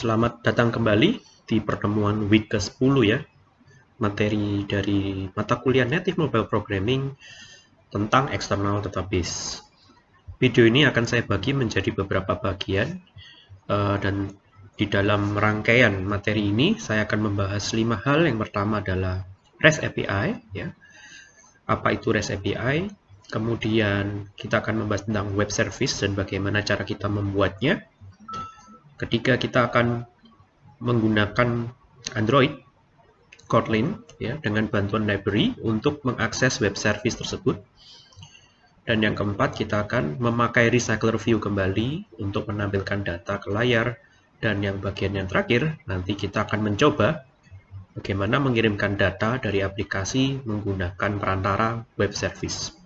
Selamat datang kembali di pertemuan week ke-10 ya. Materi dari mata kuliah Native Mobile Programming tentang external database. Video ini akan saya bagi menjadi beberapa bagian uh, dan di dalam rangkaian materi ini saya akan membahas lima hal. Yang pertama adalah REST API ya. Apa itu REST API? Kemudian kita akan membahas tentang web service dan bagaimana cara kita membuatnya ketika kita akan menggunakan Android Kotlin ya dengan bantuan library untuk mengakses web service tersebut. Dan yang keempat, kita akan memakai recycler view kembali untuk menampilkan data ke layar. Dan yang bagian yang terakhir, nanti kita akan mencoba bagaimana mengirimkan data dari aplikasi menggunakan perantara web service.